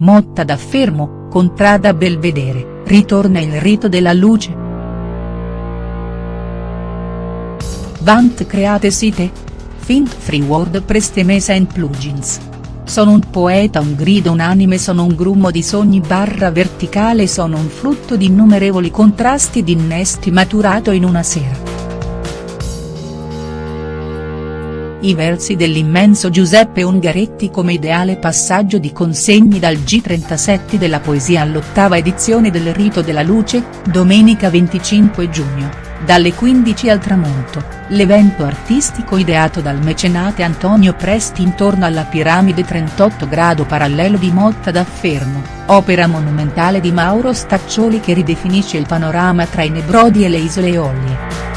Motta da Fermo, Contrada Belvedere, ritorna il rito della luce?. Vant create site? Fint free WordPress temesa and plugins. Sono un poeta un grido unanime sono un grummo di sogni barra verticale sono un frutto di innumerevoli contrasti ed innesti maturato in una sera. I versi dell'immenso Giuseppe Ungaretti come ideale passaggio di consegni dal G37 della poesia all'ottava edizione del Rito della Luce, domenica 25 giugno, dalle 15 al tramonto, l'evento artistico ideato dal mecenate Antonio Presti intorno alla piramide 38 grado parallelo di Motta da Fermo, opera monumentale di Mauro Staccioli che ridefinisce il panorama tra i Nebrodi e le Isole Eolie.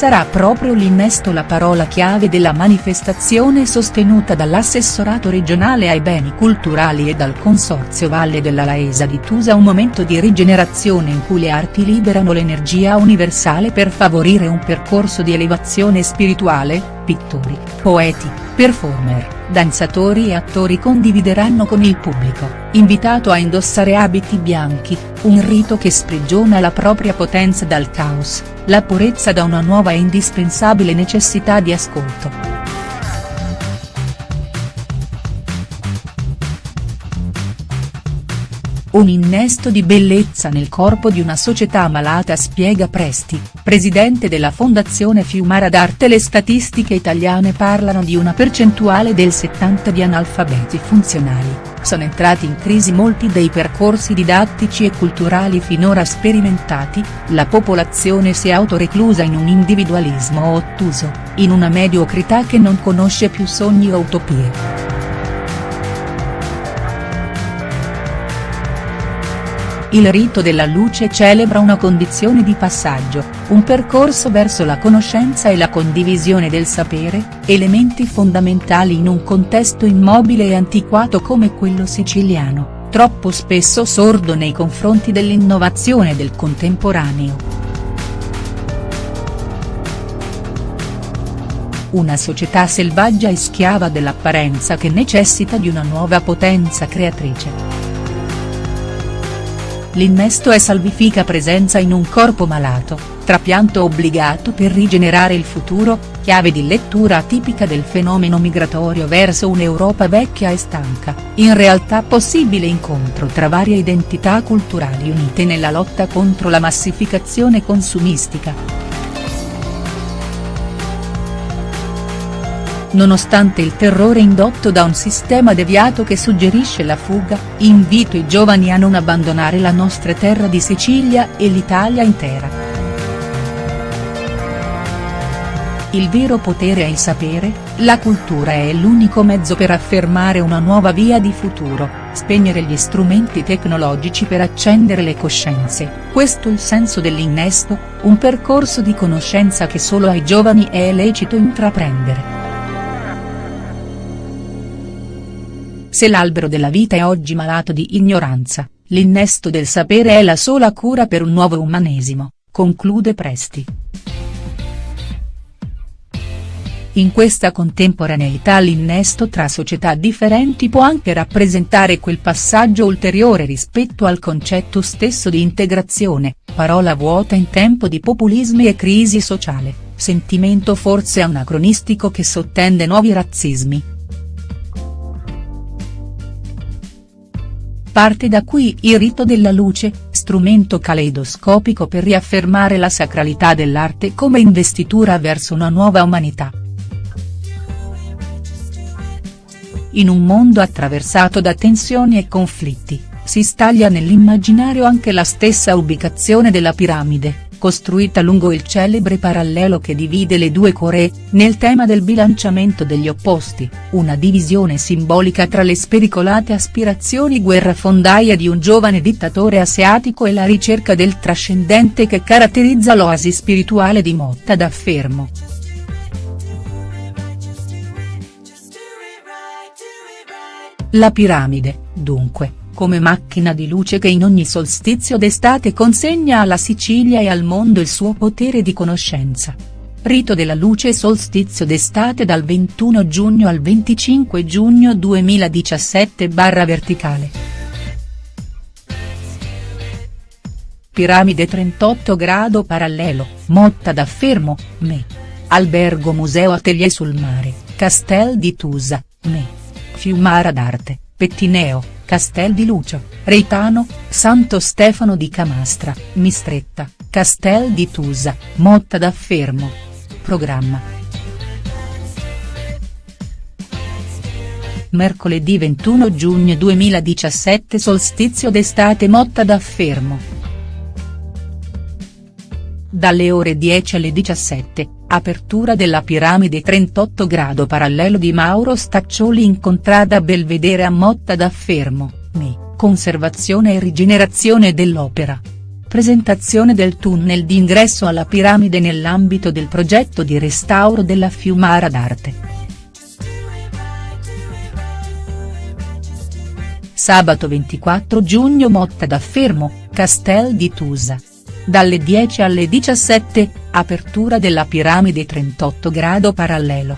Sarà proprio l'innesto la parola chiave della manifestazione sostenuta dall'assessorato regionale ai beni culturali e dal Consorzio Valle della Laesa di Tusa un momento di rigenerazione in cui le arti liberano l'energia universale per favorire un percorso di elevazione spirituale, pittori, poeti, performer danzatori e attori condivideranno con il pubblico, invitato a indossare abiti bianchi, un rito che sprigiona la propria potenza dal caos, la purezza da una nuova e indispensabile necessità di ascolto. Un innesto di bellezza nel corpo di una società malata spiega Presti, presidente della Fondazione Fiumara d'Arte. Le statistiche italiane parlano di una percentuale del 70 di analfabeti funzionali, sono entrati in crisi molti dei percorsi didattici e culturali finora sperimentati, la popolazione si è autoreclusa in un individualismo ottuso, in una mediocrità che non conosce più sogni o utopie. Il rito della luce celebra una condizione di passaggio, un percorso verso la conoscenza e la condivisione del sapere, elementi fondamentali in un contesto immobile e antiquato come quello siciliano, troppo spesso sordo nei confronti dell'innovazione del contemporaneo. Una società selvaggia e schiava dell'apparenza che necessita di una nuova potenza creatrice. L'innesto è salvifica presenza in un corpo malato, trapianto obbligato per rigenerare il futuro, chiave di lettura tipica del fenomeno migratorio verso un'Europa vecchia e stanca, in realtà possibile incontro tra varie identità culturali unite nella lotta contro la massificazione consumistica. Nonostante il terrore indotto da un sistema deviato che suggerisce la fuga, invito i giovani a non abbandonare la nostra terra di Sicilia e l'Italia intera. Il vero potere è il sapere, la cultura è l'unico mezzo per affermare una nuova via di futuro, spegnere gli strumenti tecnologici per accendere le coscienze, questo il senso dell'innesto, un percorso di conoscenza che solo ai giovani è lecito intraprendere. Se l'albero della vita è oggi malato di ignoranza, l'innesto del sapere è la sola cura per un nuovo umanesimo, conclude Presti. In questa contemporaneità l'innesto tra società differenti può anche rappresentare quel passaggio ulteriore rispetto al concetto stesso di integrazione, parola vuota in tempo di populismi e crisi sociale, sentimento forse anacronistico che sottende nuovi razzismi, Parte da qui il rito della luce, strumento caleidoscopico per riaffermare la sacralità dell'arte come investitura verso una nuova umanità. In un mondo attraversato da tensioni e conflitti, si staglia nell'immaginario anche la stessa ubicazione della piramide, costruita lungo il celebre parallelo che divide le due Coree, nel tema del bilanciamento degli opposti, una divisione simbolica tra le spericolate aspirazioni guerrafondaia di un giovane dittatore asiatico e la ricerca del trascendente che caratterizza l'oasi spirituale di Motta da Fermo. La piramide, dunque come macchina di luce che in ogni solstizio d'estate consegna alla Sicilia e al mondo il suo potere di conoscenza. Rito della luce solstizio d'estate dal 21 giugno al 25 giugno 2017 barra verticale. Piramide 38 grado parallelo, Motta da Fermo, Me. Albergo Museo Atelier sul Mare, Castel di Tusa, Me. Fiumara d'Arte, Pettineo, Castel di Lucio, Reitano, Santo Stefano di Camastra, Mistretta, Castel di Tusa, Motta da Fermo. Programma. Mercoledì 21 giugno 2017 Solstizio d'estate Motta da Fermo. Dalle ore 10 alle 17, apertura della piramide 38 grado parallelo di Mauro Staccioli in contrada Belvedere a Motta da Fermo, Mi, conservazione e rigenerazione dell'opera. Presentazione del tunnel d'ingresso alla piramide nell'ambito del progetto di restauro della Fiumara d'Arte. Sabato 24 giugno Motta da Fermo, Castel di Tusa. Dalle 10 alle 17, apertura della piramide 38 grado parallelo.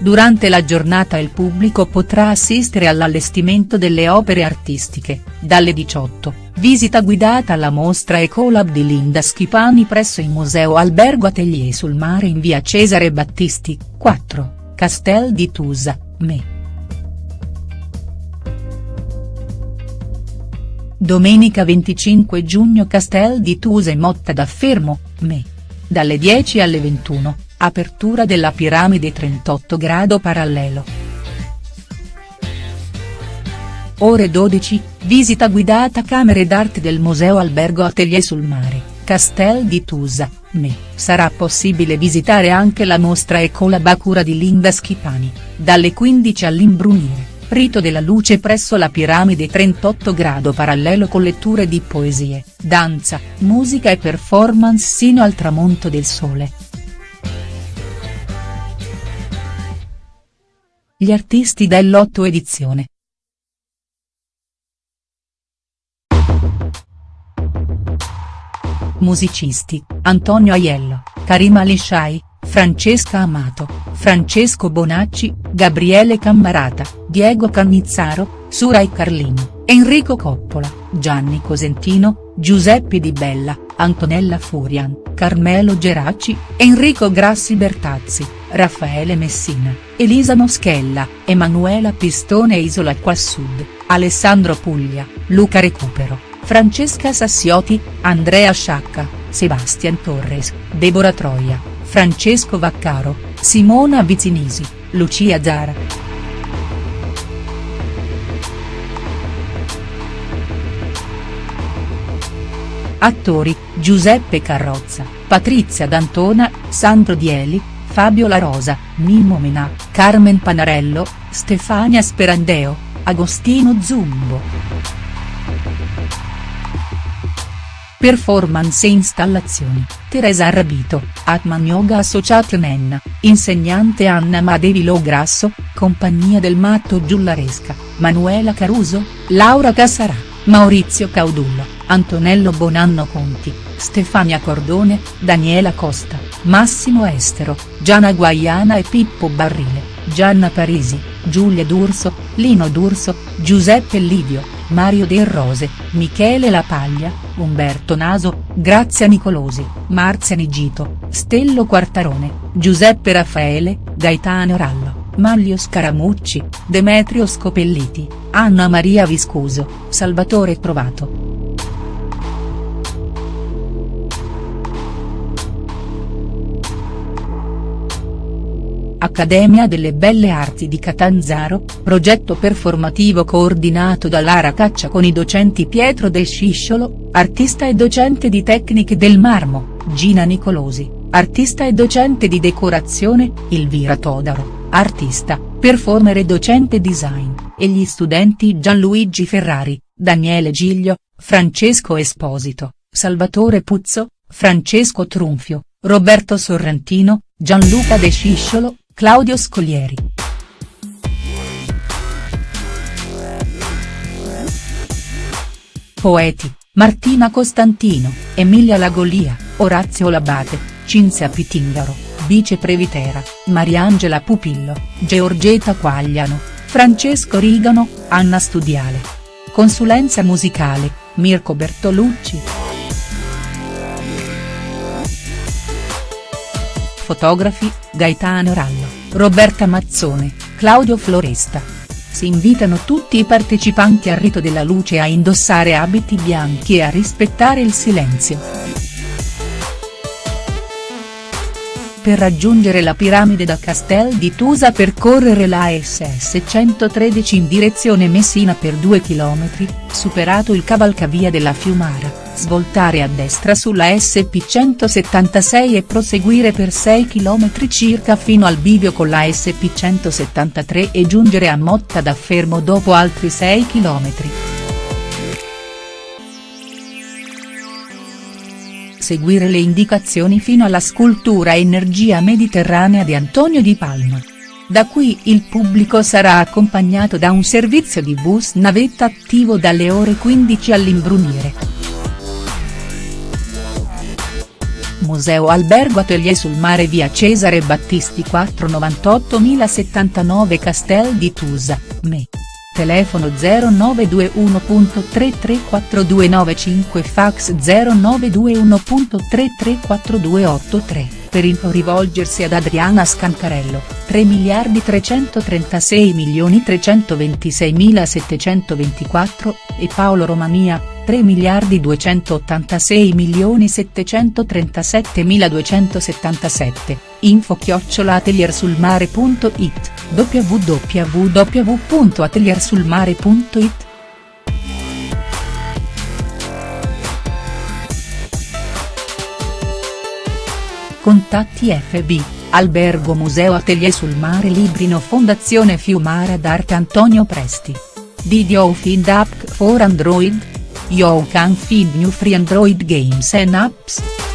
Durante la giornata il pubblico potrà assistere all'allestimento delle opere artistiche, dalle 18, visita guidata alla mostra Ecolab di Linda Schipani presso il Museo Albergo Atelier sul Mare in via Cesare Battisti, 4, Castel di Tusa, Me. Domenica 25 giugno Castel di Tusa e Motta da Fermo, Me. Dalle 10 alle 21 Apertura della piramide 38 grado parallelo. Ore 12, visita guidata camere d'arte del Museo Albergo Atelier sul Mare, Castel di Tusa, Me. Sarà possibile visitare anche la mostra Ecolab a cura di Linda Schipani, dalle 15 all'imbrunire, rito della luce presso la piramide 38 grado parallelo con letture di poesie, danza, musica e performance sino al tramonto del sole. Gli artisti dell'otto edizione. Musicisti, Antonio Aiello, Karima Lishai, Francesca Amato, Francesco Bonacci, Gabriele Cammarata, Diego Cannizzaro, Surai Carlino, Enrico Coppola, Gianni Cosentino, Giuseppe Di Bella, Antonella Furian, Carmelo Geraci, Enrico Grassi Bertazzi, Raffaele Messina, Elisa Moschella, Emanuela Pistone Isola qua Alessandro Puglia, Luca Recupero, Francesca Sassioti, Andrea Sciacca, Sebastian Torres, Deborah Troia, Francesco Vaccaro, Simona Vizinisi, Lucia Zara. Attori, Giuseppe Carrozza, Patrizia D'Antona, Sandro Dieli, Fabio La Rosa, Mimmo Menà, Carmen Panarello, Stefania Sperandeo, Agostino Zumbo. Performance e installazioni, Teresa Arrabito, Atman Yoga Associate Nenna, insegnante Anna Madevi Lo Grasso, compagnia del matto Giullaresca, Manuela Caruso, Laura Cassarà, Maurizio Caudullo. Antonello Bonanno Conti, Stefania Cordone, Daniela Costa, Massimo Estero, Gianna Guaiana e Pippo Barrile, Gianna Parisi, Giulia D'Urso, Lino D'Urso, Giuseppe Livio, Mario Del Rose, Michele Lapaglia, Umberto Naso, Grazia Nicolosi, Marzia Nigito, Stello Quartarone, Giuseppe Raffaele, Gaetano Rallo, Maglio Scaramucci, Demetrio Scopelliti, Anna Maria Viscuso, Salvatore Trovato. Accademia delle Belle Arti di Catanzaro, progetto performativo coordinato da Lara Caccia con i docenti Pietro Del Scisciolo, artista e docente di tecniche del marmo, Gina Nicolosi, artista e docente di decorazione, Elvira Todaro, artista, performer e docente design, e gli studenti Gianluigi Ferrari, Daniele Giglio, Francesco Esposito, Salvatore Puzzo, Francesco Trunfio, Roberto Sorrentino, Gianluca De Scisciolo, Claudio Scoglieri. Poeti, Martina Costantino, Emilia Lagolia, Orazio Labate, Cinzia Pitingaro, Bice Previtera, Mariangela Pupillo, Georgetta Quagliano, Francesco Rigano, Anna Studiale. Consulenza musicale, Mirko Bertolucci. Fotografi, Gaetano Rallo, Roberta Mazzone, Claudio Floresta. Si invitano tutti i partecipanti al rito della luce a indossare abiti bianchi e a rispettare il silenzio. Per raggiungere la piramide da Castel di Tusa percorrere la SS 113 in direzione Messina per 2 km, superato il cavalcavia della Fiumara, svoltare a destra sulla SP 176 e proseguire per 6 km circa fino al bivio con la SP 173 e giungere a Motta da Fermo dopo altri 6 km. seguire le indicazioni fino alla scultura Energia Mediterranea di Antonio Di Palma. Da qui il pubblico sarà accompagnato da un servizio di bus navetta attivo dalle ore 15 all'imbrunire. Museo Albergo Atelier sul mare via Cesare Battisti 498 1079 Castel di Tusa, Me telefono 0921.334295 fax 0921.334283, per info rivolgersi ad Adriana Scancarello, 3 miliardi 336 milioni 326 mila 724, e Paolo Romania, 3 miliardi 286 milioni 737 mila 277, info chiocciolateliersulmare.it www.ateliersulmare.it Contatti FB, Albergo Museo Atelier sul Mare Librino Fondazione Fiumara d'Arte Antonio Presti. Did you find app for Android? You can find new free Android games and apps.